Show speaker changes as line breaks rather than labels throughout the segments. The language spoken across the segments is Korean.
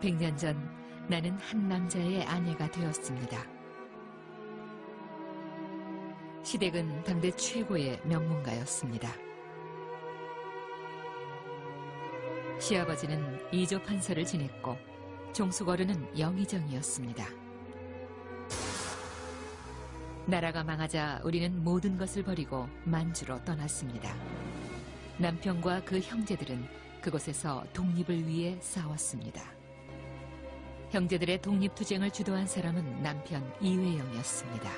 100년 전 나는 한 남자의 아내가 되었습니다. 시댁은 당대 최고의 명문가였습니다. 시아버지는 이조 판서를 지냈고 종숙어른은 영의정이었습니다. 나라가 망하자 우리는 모든 것을 버리고 만주로 떠났습니다. 남편과 그 형제들은 그곳에서 독립을 위해 싸웠습니다. 형제들의 독립투쟁을 주도한 사람은 남편 이회영이었습니다.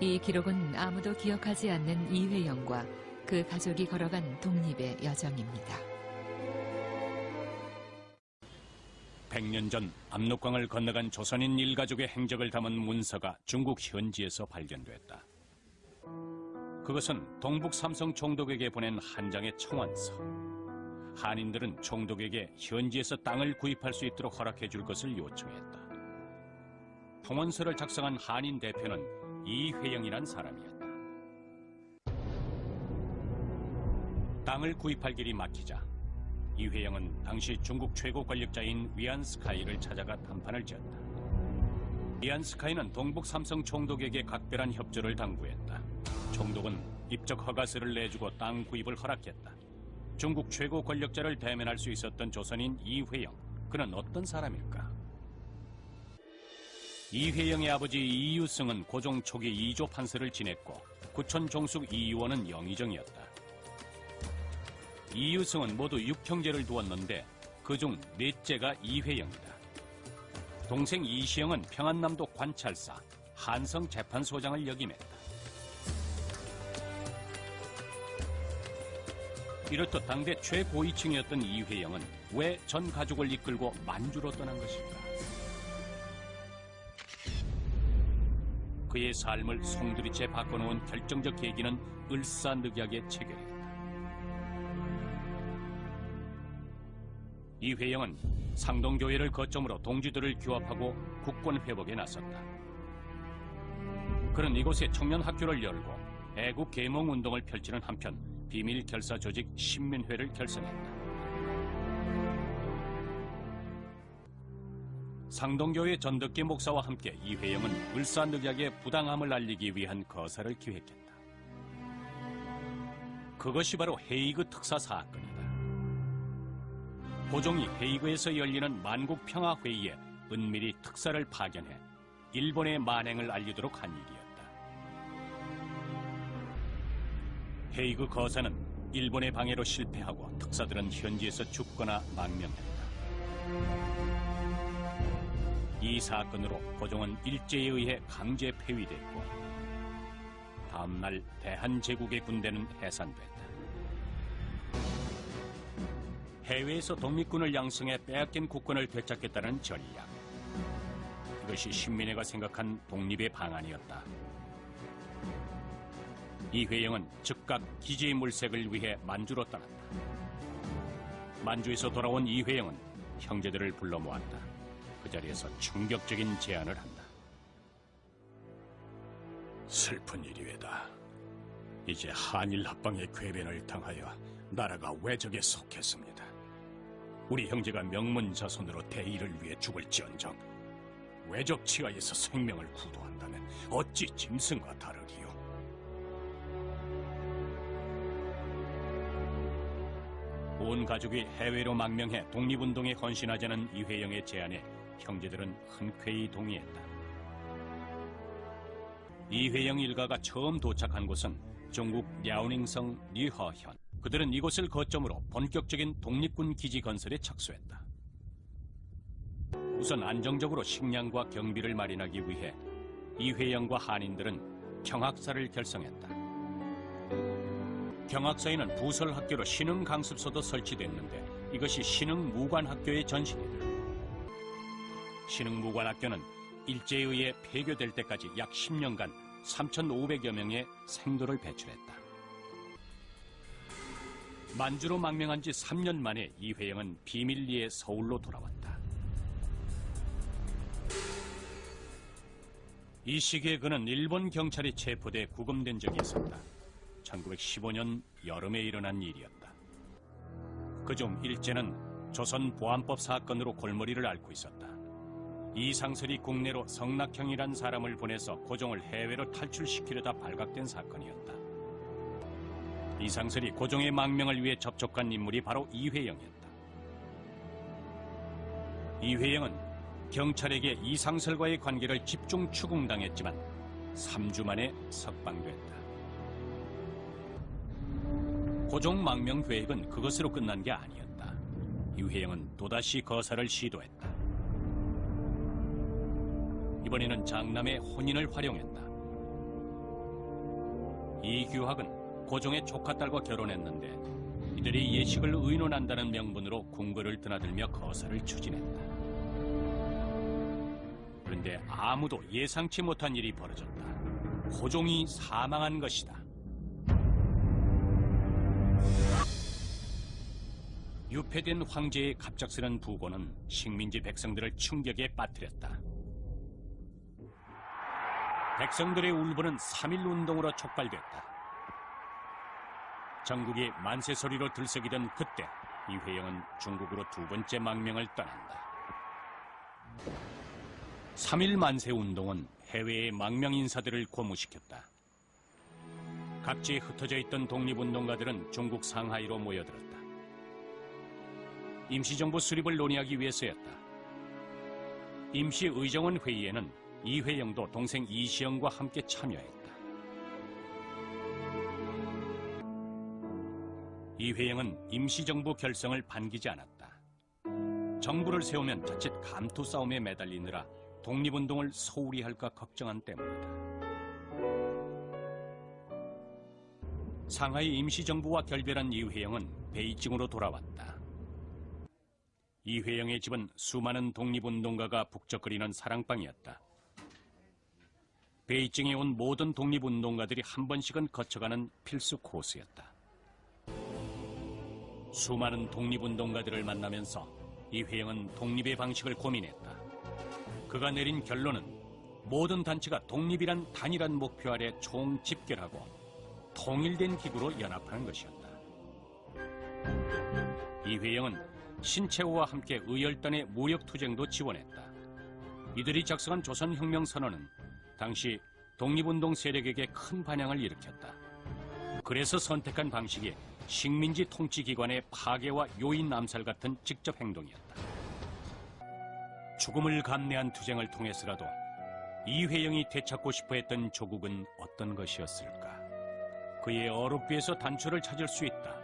이 기록은 아무도 기억하지 않는 이회영과 그 가족이 걸어간 독립의 여정입니다.
100년 전 압록강을 건너간 조선인 일가족의 행적을 담은 문서가 중국 현지에서 발견됐다. 그것은 동북 삼성 총독에게 보낸 한 장의 청원서. 한인들은 총독에게 현지에서 땅을 구입할 수 있도록 허락해 줄 것을 요청했다. 통원서를 작성한 한인 대표는 이회영이란 사람이었다. 땅을 구입할 길이 막히자 이회영은 당시 중국 최고 권력자인 위안스카이를 찾아가 담판을 지었다. 위안스카이는 동북 삼성 총독에게 각별한 협조를 당부했다. 총독은 입적 허가서를 내주고 땅 구입을 허락했다. 중국 최고 권력자를 대면할 수 있었던 조선인 이회영. 그는 어떤 사람일까? 이회영의 아버지 이유승은 고종 초기 이조 판서를 지냈고 구천 종숙 이유원은 영의정이었다. 이유승은 모두 6형제를 두었는데 그중 넷째가 이회영이다. 동생 이시영은 평안남도 관찰사, 한성 재판소장을 역임했다. 이렇듯 당대 최고위층이었던 이회영은 왜 전 가족을 이끌고 만주로 떠난 것일까? 그의 삶을 송두리째 바꿔놓은 결정적 계기는 을사늑약의 체결이었다. 이회영은 상동교회를 거점으로 동지들을 규합하고 국권 회복에 나섰다. 그는 이곳에 청년 학교를 열고 애국 계몽 운동을 펼치는 한편 비밀 결사 조직 신민회를 결성했다. 상동교회 전덕기 목사와 함께 이회영은 을사늑약의 부당함을 알리기 위한 거사를 기획했다. 그것이 바로 헤이그 특사 사건이다. 고종이 헤이그에서 열리는 만국평화회의에 은밀히 특사를 파견해 일본의 만행을 알리도록 한 일이었 헤이그 거사는 일본의 방해로 실패하고 특사들은 현지에서 죽거나 망명했다. 이 사건으로 고종은 일제에 의해 강제 폐위됐고 다음날 대한제국의 군대는 해산됐다. 해외에서 독립군을 양성해 빼앗긴 국권을 되찾겠다는 전략. 이것이 신민회가 생각한 독립의 방안이었다. 이회영은 즉각 기지의 물색을 위해 만주로 떠났다. 만주에서 돌아온 이회영은 형제들을 불러 모았다. 그 자리에서 충격적인 제안을 한다. 슬픈 일이외다. 이제 한일 합방의 궤변을 당하여 나라가 외적에 속했습니다. 우리 형제가 명문 자손으로 대의를 위해 죽을지언정 외적 치하에서 생명을 구도한다면 어찌 짐승과 다르리 온 가족이 해외로 망명해 독립운동에 헌신하자는 이회영의 제안에 형제들은 흔쾌히 동의했다. 이회영 일가가 처음 도착한 곳은 중국 랴오닝성 리허현. 그들은 이곳을 거점으로 본격적인 독립군 기지 건설에 착수했다. 우선 안정적으로 식량과 경비를 마련하기 위해 이회영과 한인들은 경학사를 결성했다. 경학사에는 부설 학교로 신흥 강습소도 설치됐는데 이것이 신흥 무관학교의 전신이다. 신흥 무관학교는 일제에 의해 폐교될 때까지 약 10년간 3,500여 명의 생도를 배출했다. 만주로 망명한 지 3년 만에 이회영은 비밀리에 서울로 돌아왔다. 이 시기에 그는 일본 경찰이 체포돼 구금된 적이 있었다. 1915년 여름에 일어난 일이었다. 그중 일제는 조선 보안법 사건으로 골머리를 앓고 있었다. 이상설이 국내로 성낙형이란 사람을 보내서 고종을 해외로 탈출시키려다 발각된 사건이었다. 이상설이 고종의 망명을 위해 접촉한 인물이 바로 이회영이었다. 이회영은 경찰에게 이상설과의 관계를 집중 추궁당했지만 3주 만에 석방됐다. 고종 망명 계획은 그것으로 끝난 게 아니었다. 이회영은 또다시 거사를 시도했다. 이번에는 장남의 혼인을 활용했다. 이규학은 고종의 조카 딸과 결혼했는데 이들이 예식을 의논한다는 명분으로 궁궐을 드나들며 거사를 추진했다. 그런데 아무도 예상치 못한 일이 벌어졌다. 고종이 사망한 것이다. 유폐된 황제의 갑작스런 부고는 식민지 백성들을 충격에 빠뜨렸다. 백성들의 울분은 3일 운동으로 촉발됐다. 전국이 만세 소리로 들썩이던 그때 이회영은 중국으로 두 번째 망명을 떠난다. 3일 만세 운동은 해외의 망명 인사들을 고무시켰다. 각지에 흩어져 있던 독립운동가들은 중국 상하이로 모여들었다. 임시정부 수립을 논의하기 위해서였다. 임시의정원 회의에는 이회영도 동생 이시영과 함께 참여했다. 이회영은 임시정부 결성을 반기지 않았다. 정부를 세우면 자칫 감투 싸움에 매달리느라 독립운동을 소홀히 할까 걱정한 때문이다. 상하이 임시정부와 결별한 이회영은 베이징으로 돌아왔다. 이회영의 집은 수많은 독립운동가가 북적거리는 사랑방이었다. 베이징에 온 모든 독립운동가들이 한 번씩은 거쳐가는 필수 코스였다. 수많은 독립운동가들을 만나면서 이회영은 독립의 방식을 고민했다. 그가 내린 결론은 모든 단체가 독립이란 단일한 목표 아래 총 집결하고 통일된 기구로 연합하는 것이었다. 이회영은 신채호와 함께 의열단의 무력투쟁도 지원했다. 이들이 작성한 조선혁명선언은 당시 독립운동 세력에게 큰 반향을 일으켰다. 그래서 선택한 방식이 식민지 통치기관의 파괴와 요인 암살 같은 직접 행동이었다. 죽음을 감내한 투쟁을 통해서라도 이회영이 되찾고 싶어 했던 조국은 어떤 것이었을까? 그의 어록비에서 단초를 찾을 수 있다.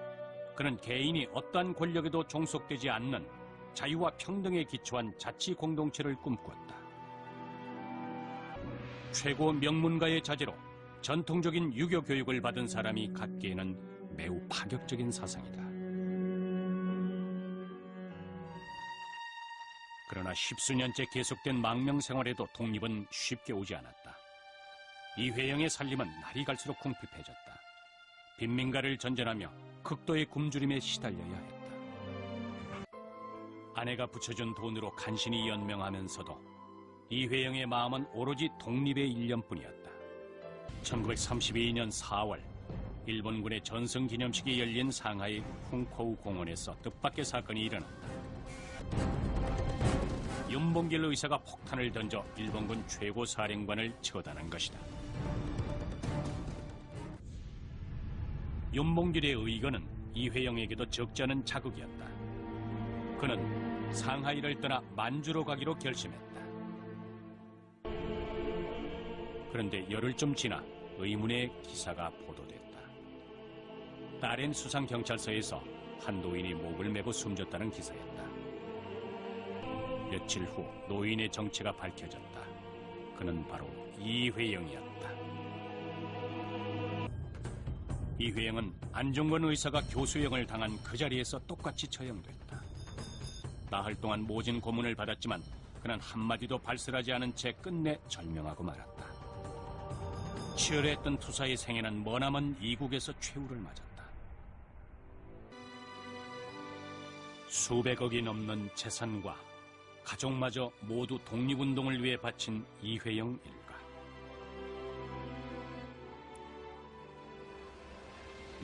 그는 개인이 어떠한 권력에도 종속되지 않는 자유와 평등에 기초한 자치 공동체를 꿈꿨다. 최고 명문가의 자제로 전통적인 유교 교육을 받은 사람이 갖기에는 매우 파격적인 사상이다. 그러나 십수년째 계속된 망명 생활에도 독립은 쉽게 오지 않았다. 이회영의 살림은 날이 갈수록 궁핍해졌다. 빈민가를 전전하며 극도의 굶주림에 시달려야 했다. 아내가 붙여준 돈으로 간신히 연명하면서도 이회영의 마음은 오로지 독립의 일념뿐이었다. 1932년 4월 일본군의 전승기념식이 열린 상하이 쿵코우 공원에서 뜻밖의 사건이 일어났다. 윤봉길 의사가 폭탄을 던져 일본군 최고 사령관을 처단한 것이다. 윤봉길의 의거는 이회영에게도 적지 않은 자극이었다. 그는 상하이를 떠나 만주로 가기로 결심했다. 그런데 열흘 좀 지나 의문의 기사가 보도됐다. 딸엔 수상경찰서에서 한 노인이 목을 메고 숨졌다는 기사였다. 며칠 후 노인의 정체가 밝혀졌다. 그는 바로 이회영이었다. 이회영은 안종건 의사가 교수형을 당한 그 자리에서 똑같이 처형됐다. 나흘 동안 모진 고문을 받았지만 그는 한마디도 발설하지 않은 채 끝내 절명하고 말았다. 치열했던 투사의 생애는 머나먼 이국에서 최후를 맞았다. 수백억이 넘는 재산과 가족마저 모두 독립운동을 위해 바친 이회영 일가.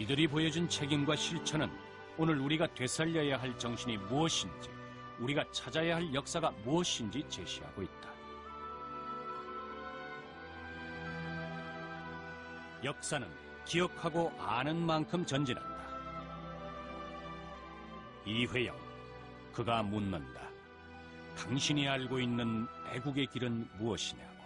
이들이 보여준 책임과 실천은 오늘 우리가 되살려야 할 정신이 무엇인지, 우리가 찾아야 할 역사가 무엇인지 제시하고 있다. 역사는 기억하고 아는 만큼 전진한다. 이회영, 그가 묻는다. 당신이 알고 있는 애국의 길은 무엇이냐?